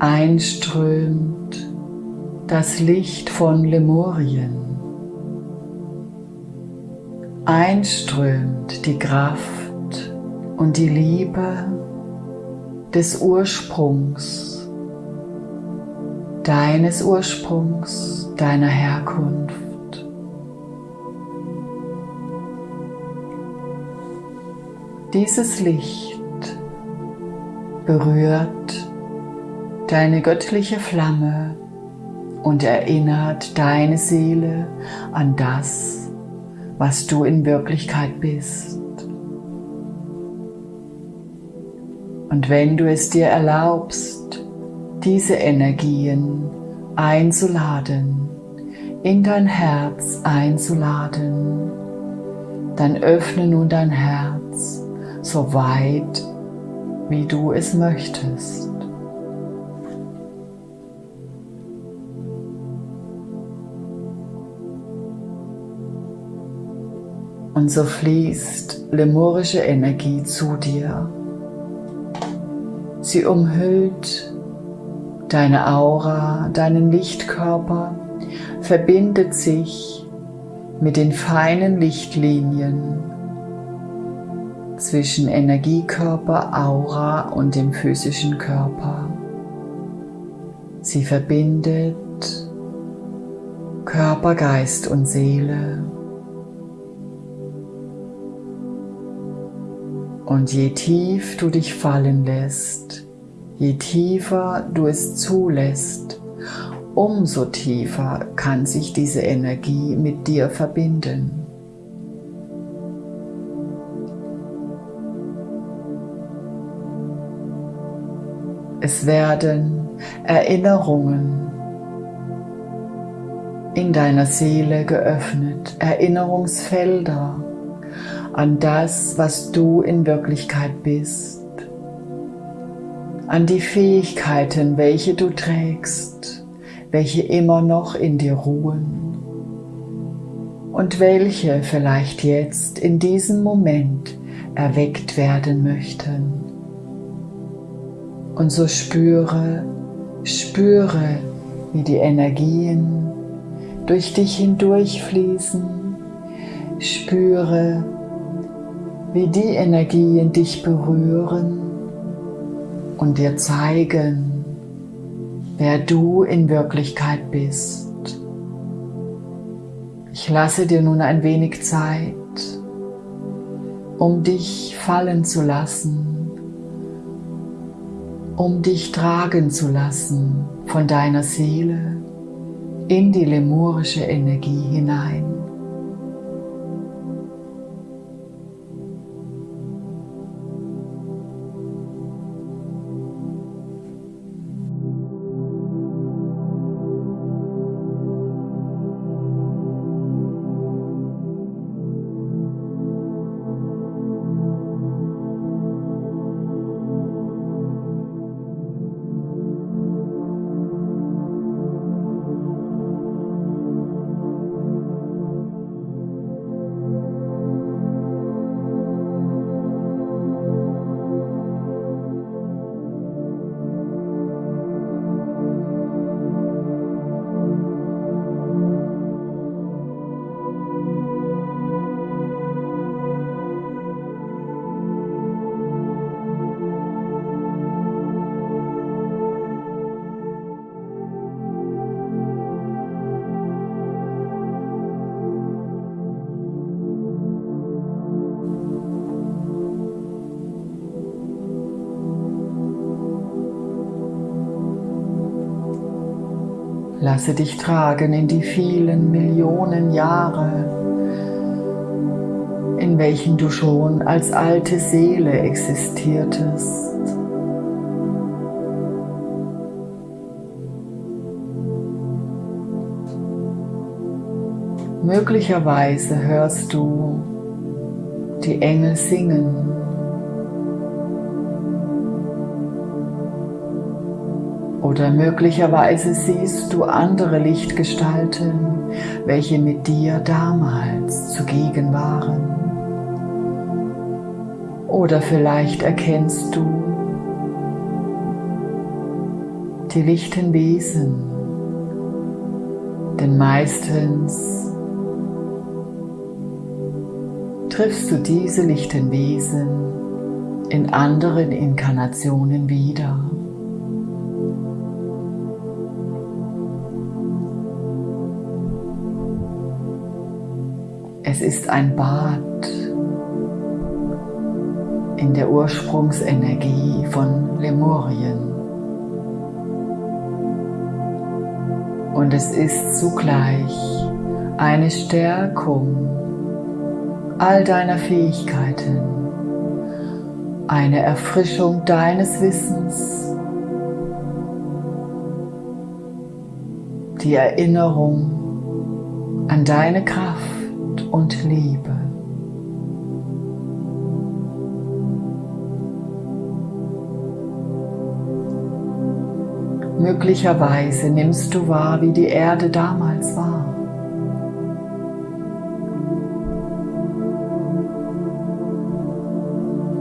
einströmt das Licht von Lemurien. Einströmt die Kraft und die Liebe des Ursprungs, deines Ursprungs, deiner Herkunft. Dieses Licht berührt deine göttliche Flamme und erinnert deine Seele an das, was du in Wirklichkeit bist. Und wenn du es dir erlaubst, diese Energien einzuladen, in dein Herz einzuladen, dann öffne nun dein Herz so weit, wie du es möchtest. Und so fließt lemurische Energie zu dir. Sie umhüllt deine Aura, deinen Lichtkörper, verbindet sich mit den feinen Lichtlinien zwischen Energiekörper, Aura und dem physischen Körper. Sie verbindet Körper, Geist und Seele. Und je tief du dich fallen lässt, je tiefer du es zulässt, umso tiefer kann sich diese Energie mit dir verbinden. Es werden Erinnerungen in deiner Seele geöffnet, Erinnerungsfelder an das, was du in Wirklichkeit bist, an die Fähigkeiten, welche du trägst, welche immer noch in dir ruhen und welche vielleicht jetzt in diesem Moment erweckt werden möchten. Und so spüre, spüre, wie die Energien durch dich hindurch fließen. Spüre, wie die Energien dich berühren und dir zeigen, wer du in Wirklichkeit bist. Ich lasse dir nun ein wenig Zeit, um dich fallen zu lassen, um dich tragen zu lassen von deiner Seele in die lemurische Energie hinein. Lasse dich tragen in die vielen Millionen Jahre, in welchen du schon als alte Seele existiertest. Möglicherweise hörst du die Engel singen Oder möglicherweise siehst du andere Lichtgestalten, welche mit dir damals zugegen waren. Oder vielleicht erkennst du die lichten Wesen, denn meistens triffst du diese lichten Wesen in anderen Inkarnationen wieder. Es ist ein Bad in der Ursprungsenergie von Lemurien. Und es ist zugleich eine Stärkung all deiner Fähigkeiten, eine Erfrischung deines Wissens, die Erinnerung an deine Kraft und Liebe. Möglicherweise nimmst du wahr, wie die Erde damals war.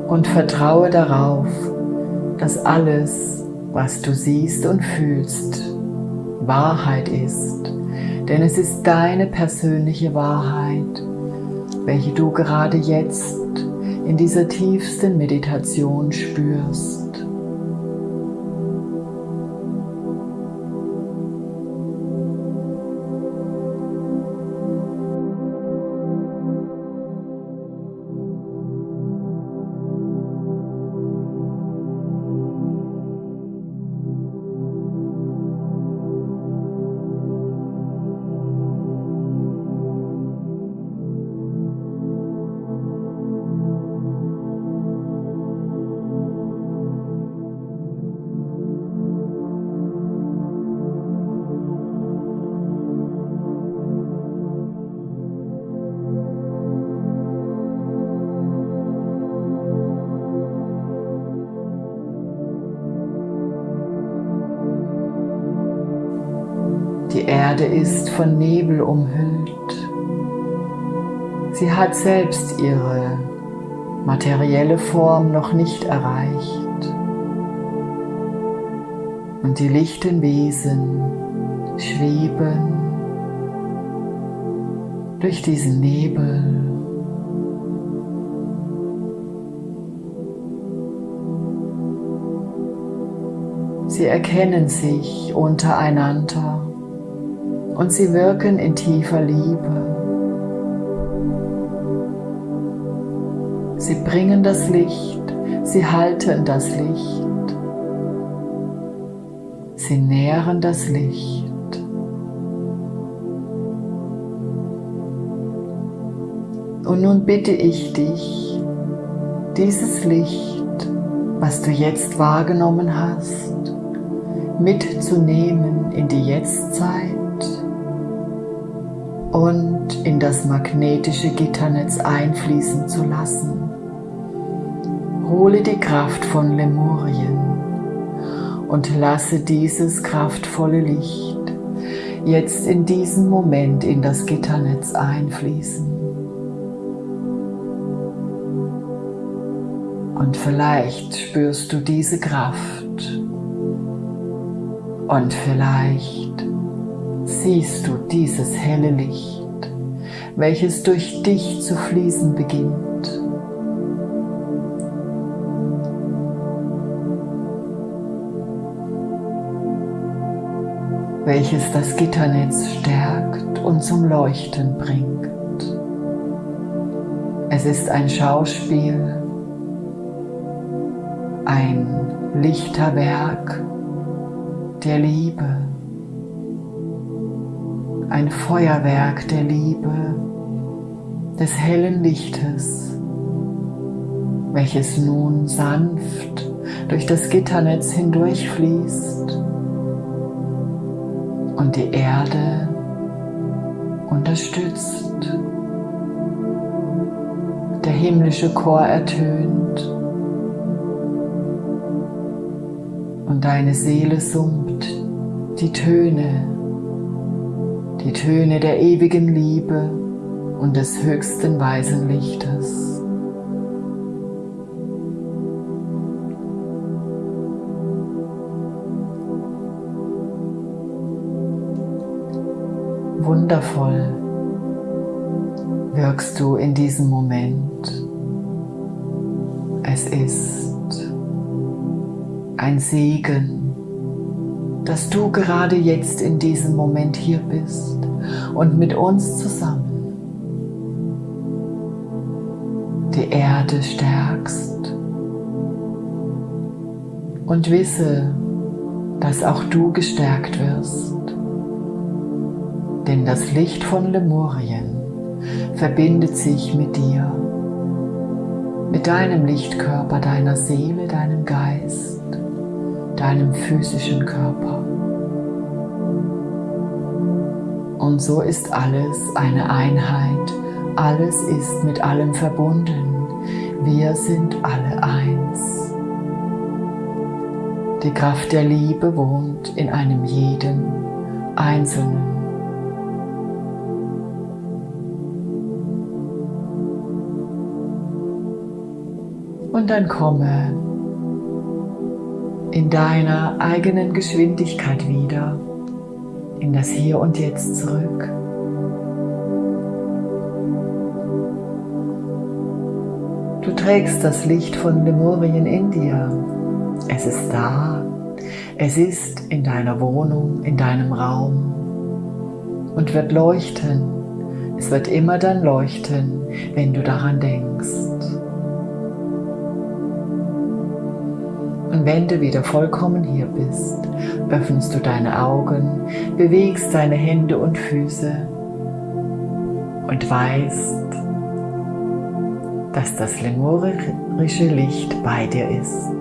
Und vertraue darauf, dass alles, was du siehst und fühlst, Wahrheit ist. Denn es ist deine persönliche Wahrheit, welche du gerade jetzt in dieser tiefsten Meditation spürst. Erde ist von Nebel umhüllt. Sie hat selbst ihre materielle Form noch nicht erreicht. Und die lichten Wesen schweben durch diesen Nebel. Sie erkennen sich untereinander und sie wirken in tiefer Liebe. Sie bringen das Licht, sie halten das Licht, sie nähren das Licht. Und nun bitte ich dich, dieses Licht, was du jetzt wahrgenommen hast, mitzunehmen in die Jetztzeit und in das magnetische Gitternetz einfließen zu lassen. Hole die Kraft von Lemurien und lasse dieses kraftvolle Licht jetzt in diesem Moment in das Gitternetz einfließen. Und vielleicht spürst du diese Kraft und vielleicht siehst du dieses helle Licht, welches durch dich zu fließen beginnt. welches das Gitternetz stärkt und zum Leuchten bringt. Es ist ein Schauspiel, ein Lichterwerk der Liebe ein Feuerwerk der Liebe, des hellen Lichtes, welches nun sanft durch das Gitternetz hindurchfließt und die Erde unterstützt. Der himmlische Chor ertönt und deine Seele summt die Töne die Töne der ewigen Liebe und des höchsten weisen Lichtes. Wundervoll wirkst du in diesem Moment. Es ist ein Segen dass du gerade jetzt in diesem Moment hier bist und mit uns zusammen die Erde stärkst. Und wisse, dass auch du gestärkt wirst. Denn das Licht von Lemurien verbindet sich mit dir, mit deinem Lichtkörper, deiner Seele, deinem Geist, deinem physischen Körper. Und so ist alles eine Einheit, alles ist mit allem verbunden, wir sind alle eins. Die Kraft der Liebe wohnt in einem jeden Einzelnen. Und dann komme in deiner eigenen Geschwindigkeit wieder in das Hier und Jetzt zurück. Du trägst das Licht von Lemurien in dir. Es ist da. Es ist in deiner Wohnung, in deinem Raum und wird leuchten. Es wird immer dann leuchten, wenn du daran denkst. Und wenn du wieder vollkommen hier bist, öffnest du deine Augen, bewegst deine Hände und Füße und weißt, dass das lemurische Licht bei dir ist.